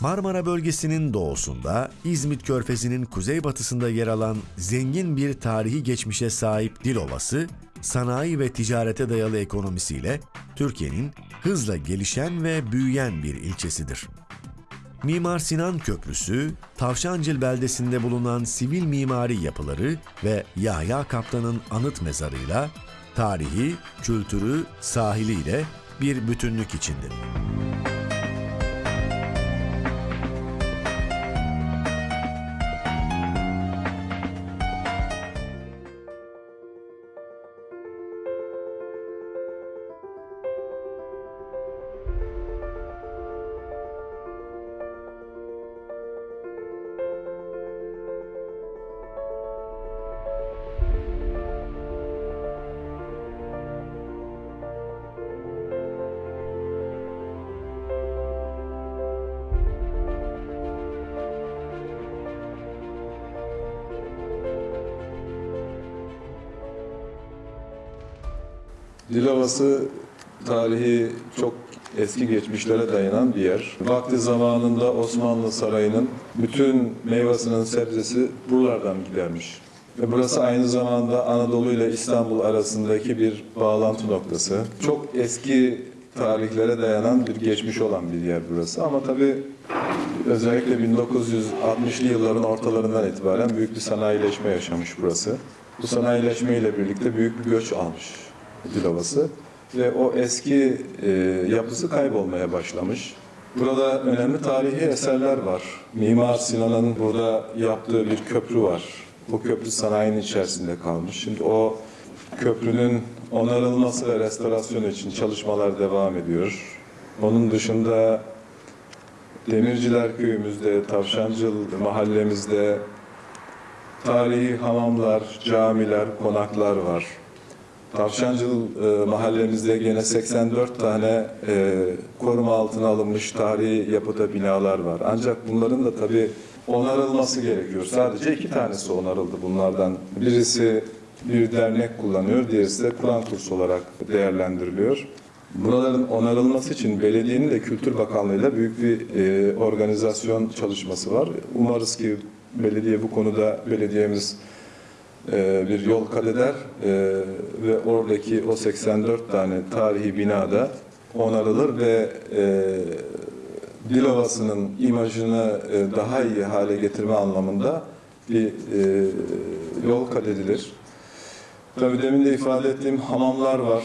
Marmara bölgesinin doğusunda, İzmit Körfezi'nin kuzeybatısında yer alan zengin bir tarihi geçmişe sahip Dilovası, sanayi ve ticarete dayalı ekonomisiyle Türkiye'nin hızla gelişen ve büyüyen bir ilçesidir. Mimar Sinan Köprüsü, Tavşancıl beldesinde bulunan sivil mimari yapıları ve Yahya Kaptan'ın anıt mezarıyla tarihi, kültürü, sahiliyle bir bütünlük içindir. Dilovası tarihi çok eski geçmişlere dayanan bir yer. Vakti zamanında Osmanlı Sarayı'nın bütün meyvasının sebzesi buralardan gidermiş. Ve burası aynı zamanda Anadolu ile İstanbul arasındaki bir bağlantı noktası. Çok eski tarihlere dayanan bir geçmiş olan bir yer burası. Ama tabii özellikle 1960'lı yılların ortalarından itibaren büyük bir sanayileşme yaşamış burası. Bu sanayileşme ile birlikte büyük bir göç almış Dilovası ve o eski e, yapısı kaybolmaya başlamış. Burada önemli tarihi eserler var. Mimar Sinan'ın burada yaptığı bir köprü var. Bu köprü sanayinin içerisinde kalmış. Şimdi o köprünün onarılması ve restorasyonu için çalışmalar devam ediyor. Onun dışında Demirciler köyümüzde, Tavşancıl mahallemizde tarihi hamamlar, camiler, konaklar var. Tavşancıl e, mahallemizde gene 84 tane e, koruma altına alınmış tarihi yapıda binalar var. Ancak bunların da tabii onarılması gerekiyor. Sadece iki tanesi onarıldı bunlardan. Birisi bir dernek kullanıyor, diğerisi de Kur'an kursu olarak değerlendiriliyor. Buraların onarılması için belediyenin de Kültür Bakanlığı'yla büyük bir e, organizasyon çalışması var. Umarız ki belediye bu konuda belediyemiz bir yol kat eder e, ve oradaki o 84 tane tarihi binada onarılır ve e, Dilovası'nın imajını e, daha iyi hale getirme anlamında bir e, yol kat edilir. Tabii demin de ifade ettiğim hamamlar var,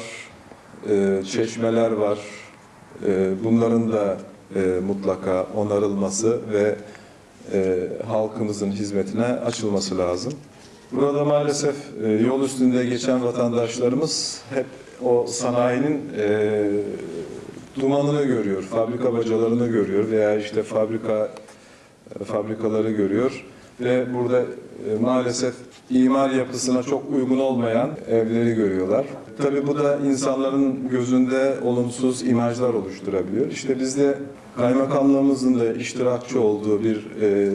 e, çeşmeler var. E, bunların da e, mutlaka onarılması ve e, halkımızın hizmetine açılması lazım. Burada maalesef e, yol üstünde geçen vatandaşlarımız hep o sanayinin e, dumanını görüyor, fabrika bacalarını görüyor veya işte fabrika e, fabrikaları görüyor ve burada e, maalesef imar yapısına çok uygun olmayan evleri görüyorlar. Tabii bu da insanların gözünde olumsuz imajlar oluşturabiliyor. İşte biz de kaymakamlığımızın da iştirakçı olduğu bir e,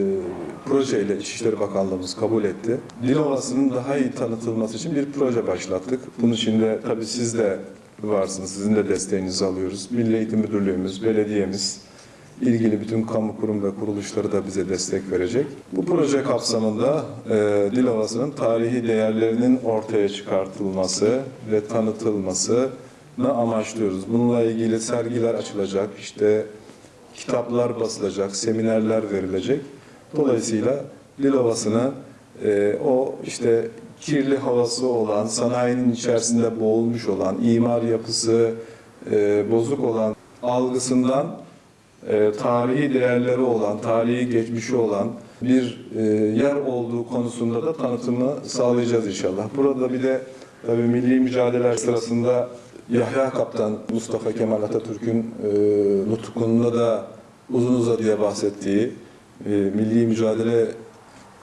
projeyle İçişleri Bakanlığımız kabul etti. Dilovası'nın daha iyi tanıtılması için bir proje başlattık. Bunun için de tabii siz de varsınız, sizin de desteğinizi alıyoruz. Milli Eğitim Müdürlüğümüz, belediyemiz, ilgili bütün kamu kurum ve kuruluşları da bize destek verecek. Bu proje kapsamında e, Dilovası'nın tarihi değerlerinin ortaya çıkartılması ve tanıtılmasını amaçlıyoruz. Bununla ilgili sergiler açılacak, işte kitaplar basılacak, seminerler verilecek. Dolayısıyla Dilovası'nı e, o işte kirli havası olan, sanayinin içerisinde boğulmuş olan, imar yapısı e, bozuk olan algısından e, tarihi değerleri olan, tarihi geçmişi olan bir e, yer olduğu konusunda da tanıtımı sağlayacağız inşallah. Burada bir de tabii milli mücadeleler sırasında Yahya Kaptan, Mustafa Kemal Atatürk'ün e, nutukunda da uzun uzadıya bahsettiği e, milli mücadele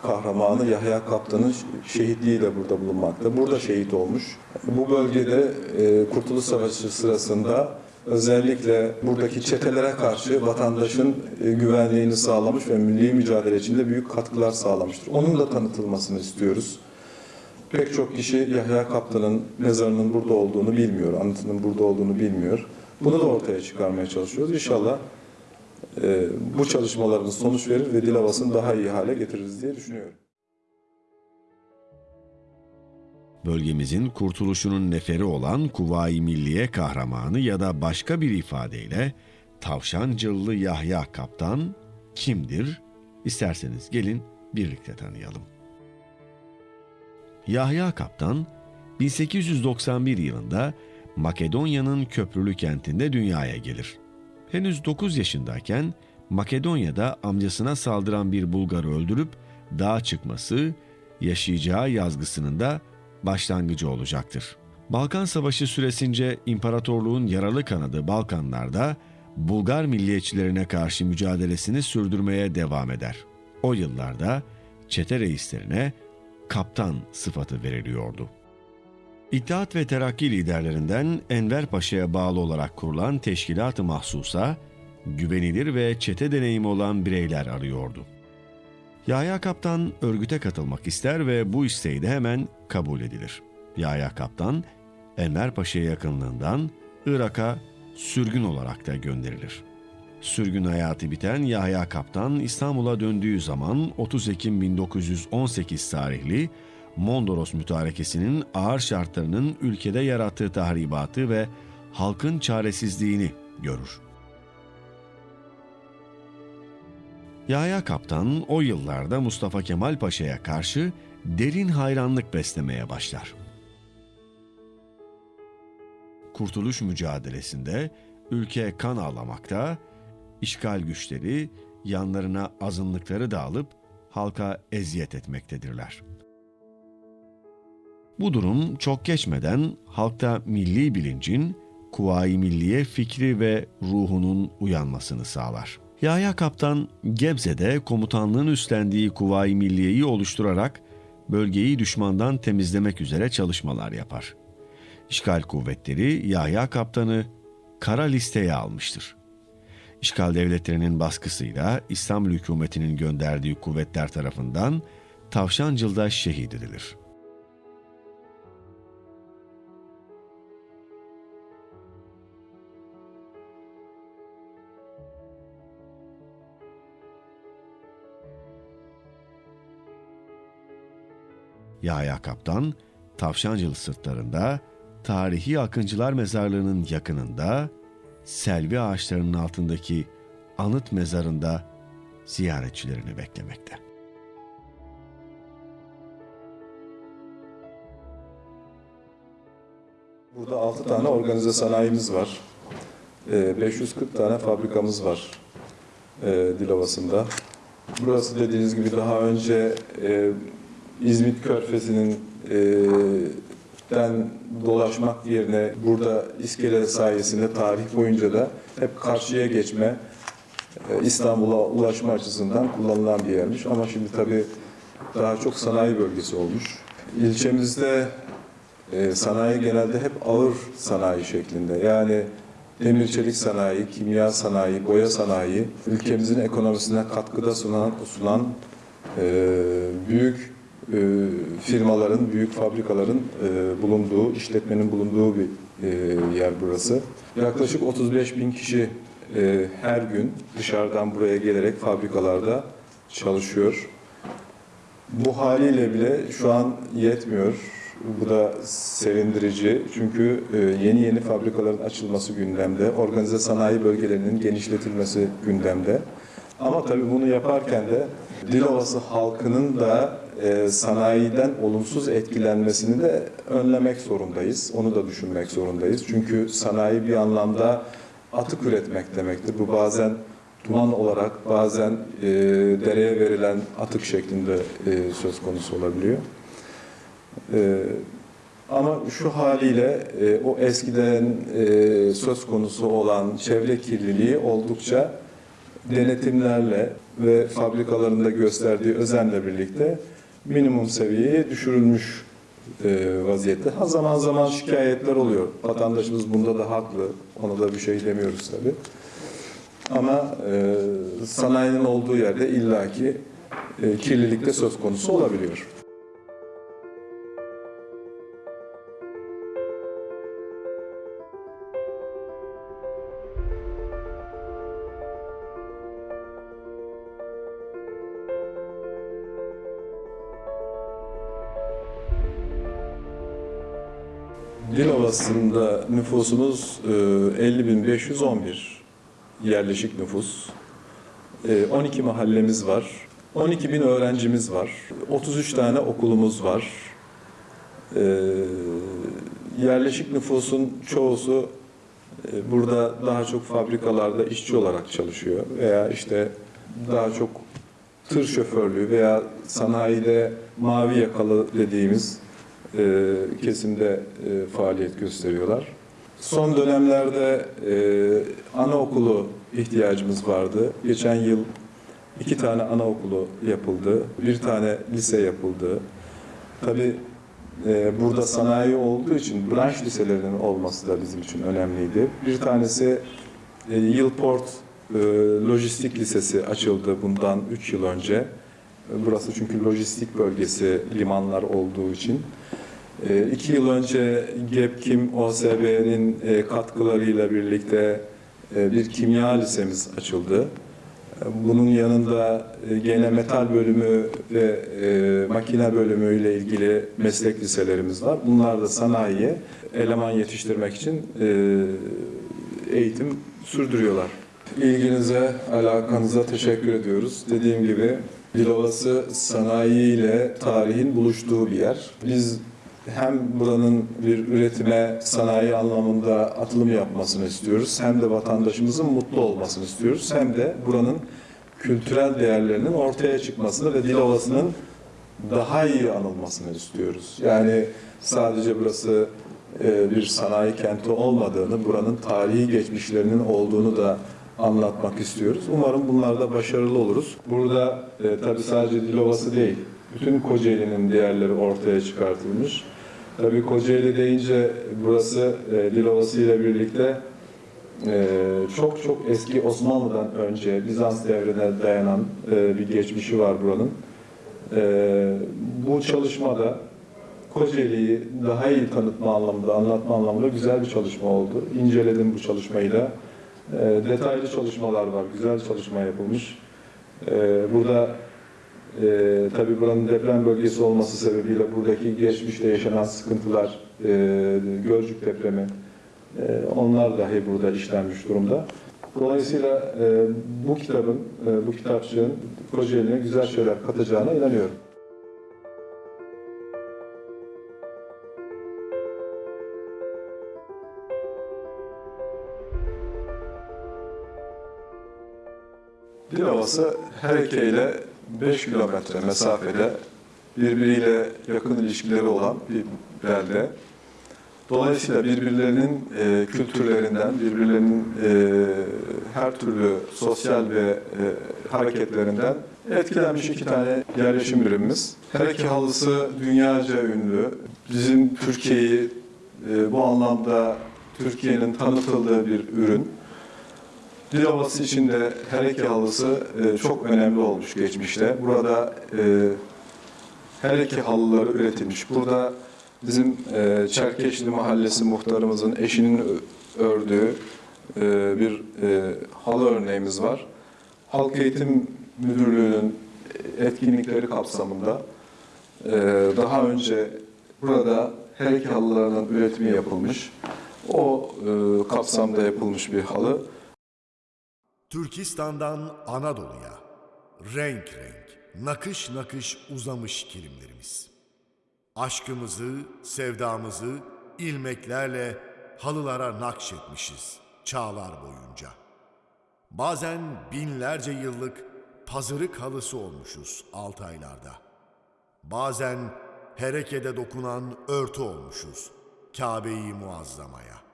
kahramanı Yahya Kaptan'ın şehitliğiyle burada bulunmakta. Burada şehit olmuş. Bu bölgede e, Kurtuluş Savaşı sırasında özellikle buradaki çetelere karşı vatandaşın e, güvenliğini sağlamış ve milli mücadele içinde büyük katkılar sağlamıştır. Onun da tanıtılmasını istiyoruz. Pek çok kişi Yahya Kaptan'ın mezarının burada olduğunu bilmiyor, anıtının burada olduğunu bilmiyor. Bunu da ortaya çıkarmaya çalışıyoruz. İnşallah bu çalışmalarımız sonuç verir ve Dilovası'nı daha iyi hale getiririz diye düşünüyorum. Bölgemizin kurtuluşunun neferi olan Kuvayi Milliye kahramanı ya da başka bir ifadeyle Tavşancıllı Yahya Kaptan kimdir? İsterseniz gelin birlikte tanıyalım. Yahya Kaptan 1891 yılında Makedonya'nın köprülü kentinde dünyaya gelir. Henüz 9 yaşındayken Makedonya'da amcasına saldıran bir Bulgarı öldürüp dağa çıkması, yaşayacağı yazgısının da başlangıcı olacaktır. Balkan Savaşı süresince imparatorluğun yaralı kanadı Balkanlarda Bulgar milliyetçilerine karşı mücadelesini sürdürmeye devam eder. O yıllarda çete reislerine kaptan sıfatı veriliyordu. İttihat ve Terakki liderlerinden Enver Paşa'ya bağlı olarak kurulan teşkilat-ı mahsusa, güvenilir ve çete deneyimi olan bireyler arıyordu. Yahya Kaptan örgüte katılmak ister ve bu isteği de hemen kabul edilir. Yahya Kaptan, Enver Paşa'ya yakınlığından Irak'a sürgün olarak da gönderilir. Sürgün hayatı biten Yahya Kaptan İstanbul'a döndüğü zaman 30 Ekim 1918 tarihli Mondros mütarekesinin ağır şartlarının ülkede yarattığı tahribatı ve halkın çaresizliğini görür. Yahya Kaptan o yıllarda Mustafa Kemal Paşa'ya karşı derin hayranlık beslemeye başlar. Kurtuluş mücadelesinde ülke kan ağlamakta, işgal güçleri yanlarına azınlıkları da alıp halka eziyet etmektedirler. Bu durum çok geçmeden halkta milli bilincin, kuvayi milliye fikri ve ruhunun uyanmasını sağlar. Yahya Kaptan Gebze'de komutanlığın üstlendiği Kuvayi Milliye'yi oluşturarak bölgeyi düşmandan temizlemek üzere çalışmalar yapar. İşgal kuvvetleri Yahya Kaptan'ı kara listeye almıştır. İşgal devletlerinin baskısıyla İstanbul hükümetinin gönderdiği kuvvetler tarafından Tavşancıl'da şehit edilir. Yahya Kaptan, Tavşancılı sırtlarında, tarihi Akıncılar Mezarlığı'nın yakınında, selvi ağaçlarının altındaki anıt mezarında ziyaretçilerini beklemekte. Burada 6 tane organize sanayimiz var. 540 ee, tane fabrikamız var e, Dilovası'nda. Burası dediğiniz gibi daha önce e, İzmit Körfezi'nin e, den dolaşmak yerine burada iskele sayesinde tarih boyunca da hep karşıya geçme, e, İstanbul'a ulaşma açısından kullanılan bir yermiş. Ama şimdi tabii daha çok sanayi bölgesi olmuş. İlçemizde e, sanayi genelde hep ağır sanayi şeklinde. Yani demir çelik sanayi, kimya sanayi, boya sanayi ülkemizin ekonomisine katkıda sunan, sunan e, büyük e, firmaların, büyük fabrikaların e, bulunduğu, işletmenin bulunduğu bir e, yer burası. Yaklaşık 35 bin kişi her gün dışarıdan buraya gelerek fabrikalarda çalışıyor. Bu haliyle bile şu an yetmiyor. Bu da sevindirici çünkü yeni yeni fabrikaların açılması gündemde, organize sanayi bölgelerinin genişletilmesi gündemde. Ama tabii bunu yaparken de Dilovası halkının da e, sanayiden olumsuz etkilenmesini de önlemek zorundayız. Onu da düşünmek zorundayız. Çünkü sanayi bir anlamda atık üretmek demektir. Bu bazen duman olarak bazen e, dereye verilen atık şeklinde e, söz konusu olabiliyor. E, ama şu haliyle e, o eskiden e, söz konusu olan çevre kirliliği oldukça denetimlerle ve fabrikalarında gösterdiği özenle birlikte minimum seviyeye düşürülmüş e, vaziyette. Ha zaman zaman şikayetler oluyor. Vatandaşımız bunda da haklı. Ona da bir şey demiyoruz tabii. Ama e, sanayinin olduğu yerde illaki e, kirlilik söz konusu olabiliyor. Dilovası'nda nüfusumuz e, 50.511 yerleşik nüfus. E, 12 mahallemiz var. 12 bin öğrencimiz var. 33 tane okulumuz var. E, yerleşik nüfusun çoğusu e, burada daha çok fabrikalarda işçi olarak çalışıyor veya işte daha çok tır şoförlüğü veya sanayide mavi yakalı dediğimiz e, kesimde e, faaliyet gösteriyorlar. Son dönemlerde e, anaokulu ihtiyacımız vardı. Geçen yıl iki tane anaokulu yapıldı, bir tane lise yapıldı. Tabii e, burada sanayi olduğu için branş liselerinin olması da bizim için önemliydi. Bir tanesi e, Yılport e, Lojistik Lisesi açıldı bundan 3 yıl önce. Burası çünkü lojistik bölgesi limanlar olduğu için. E, iki yıl önce GEPKİM OSB'nin e, katkılarıyla birlikte e, bir kimya lisemiz açıldı. E, Bunun yanında e, gene metal bölümü ve e, makine bölümüyle ilgili meslek liselerimiz var. Bunlar da sanayiye eleman yetiştirmek için e, eğitim sürdürüyorlar. İlginize, alakanıza teşekkür ediyoruz. Dediğim gibi Dilovası sanayi ile tarihin buluştuğu bir yer. Biz hem buranın bir üretime, sanayi anlamında atılım yapmasını istiyoruz, hem de vatandaşımızın mutlu olmasını istiyoruz, hem de buranın kültürel değerlerinin ortaya çıkmasını ve Dilovası'nın daha iyi anılmasını istiyoruz. Yani sadece burası e, bir sanayi kenti olmadığını, buranın tarihi geçmişlerinin olduğunu da anlatmak istiyoruz. Umarım bunlarda başarılı oluruz. Burada e, tabii sadece Dilovası değil, bütün Kocaeli'nin değerleri ortaya çıkartılmış. Tabii Kocaeli deyince burası e, Dilovası ile birlikte e, çok çok eski Osmanlı'dan önce Bizans devrine dayanan e, bir geçmişi var buranın. E, bu çalışmada Kocaeli'yi daha iyi tanıtma anlamında, anlatma anlamında güzel bir çalışma oldu. İnceledim bu çalışmayı da. E, detaylı çalışmalar var, güzel çalışma yapılmış. E, burada e, tabii buranın deprem bölgesi olması sebebiyle buradaki geçmişte yaşanan sıkıntılar, e, Gölcük depremi, e, onlar dahi burada işlenmiş durumda. Dolayısıyla e, bu kitabın, e, bu kitapçığın Kocaeli'ne güzel şeyler katacağına inanıyorum. Dilovası Hereke ile 5 kilometre mesafede birbiriyle yakın ilişkileri olan bir belde. Dolayısıyla birbirlerinin e, kültürlerinden, birbirlerinin e, her türlü sosyal ve e, hareketlerinden etkilenmiş iki tane yerleşim birimimiz. Hereke halısı dünyaca ünlü. Bizim Türkiye'yi e, bu anlamda Türkiye'nin tanıtıldığı bir ürün. Dilovası için de hereke halısı e, çok önemli olmuş geçmişte. Burada e, hereke halıları üretilmiş. Burada bizim e, Çerkeşli Mahallesi muhtarımızın eşinin ördüğü e, bir e, halı örneğimiz var. Halk Eğitim Müdürlüğü'nün etkinlikleri kapsamında daha önce burada hereke halılarının üretimi yapılmış. O e, kapsamda yapılmış bir halı. Türkistan'dan Anadolu'ya renk renk, nakış nakış uzamış kilimlerimiz. Aşkımızı, sevdamızı ilmeklerle halılara nakşetmişiz çağlar boyunca. Bazen binlerce yıllık pazırık halısı olmuşuz Altaylarda. Bazen herekede dokunan örtü olmuşuz Kabe-i Muazzama'ya.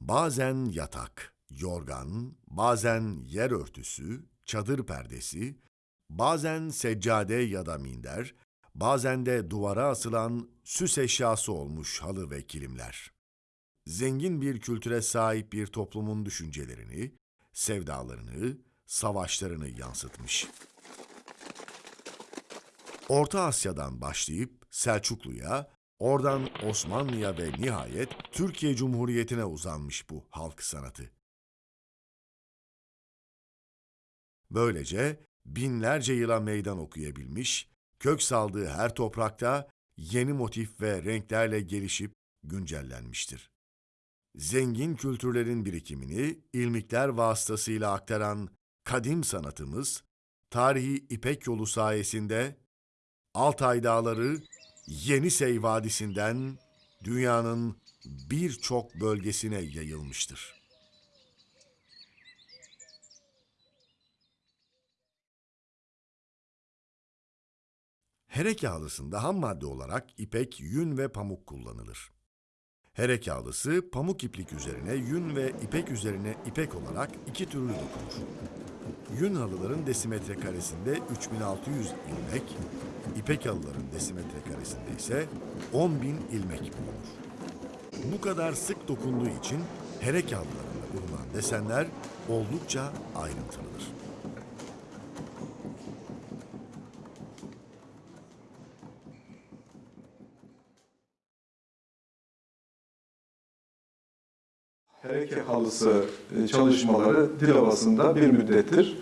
Bazen yatak, yorgan, bazen yer örtüsü, çadır perdesi, bazen seccade ya da minder, bazen de duvara asılan süs eşyası olmuş halı ve kilimler. Zengin bir kültüre sahip bir toplumun düşüncelerini, sevdalarını, savaşlarını yansıtmış. Orta Asya'dan başlayıp Selçuklu'ya, oradan Osmanlı'ya ve nihayet Türkiye Cumhuriyeti'ne uzanmış bu halk sanatı. Böylece binlerce yıla meydan okuyabilmiş, kök saldığı her toprakta yeni motif ve renklerle gelişip güncellenmiştir. Zengin kültürlerin birikimini ilmikler vasıtasıyla aktaran kadim sanatımız, tarihi İpek yolu sayesinde Altay Dağları, Yenisey Vadisi'nden dünyanın birçok bölgesine yayılmıştır. Herek yağlısında ham madde olarak ipek, yün ve pamuk kullanılır. Herek yağlısı pamuk iplik üzerine yün ve ipek üzerine ipek olarak iki türlü dokunur. Yün halıların desimetre karesinde 3600 ilmek, ipek halıların desimetre karesinde ise 10.000 ilmek bulunur. Bu kadar sık dokunduğu için herek halılarında bulunan desenler oldukça ayrıntılıdır. Hereke halısı e, çalışmaları Dilovası'nda bir müddettir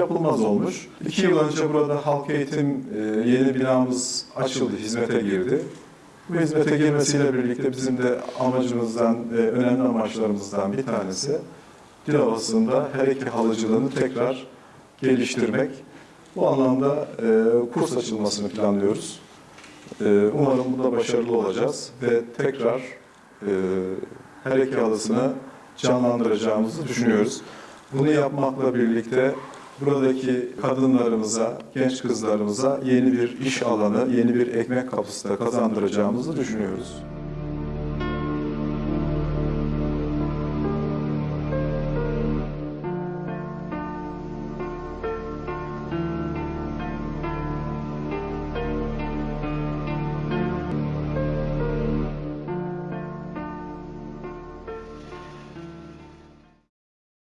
yapılmaz olmuş. İki yıl önce burada halk eğitim e, yeni binamız açıldı, hizmete girdi. Bu hizmete girmesiyle birlikte bizim de amacımızdan, e, önemli amaçlarımızdan bir tanesi Dilovası'nda hereke halıcılığını tekrar geliştirmek. Bu anlamda e, kurs açılmasını planlıyoruz. Umarım bunda başarılı olacağız ve tekrar her iki halısını canlandıracağımızı düşünüyoruz. Bunu yapmakla birlikte buradaki kadınlarımıza, genç kızlarımıza yeni bir iş alanı, yeni bir ekmek kapısı da kazandıracağımızı düşünüyoruz.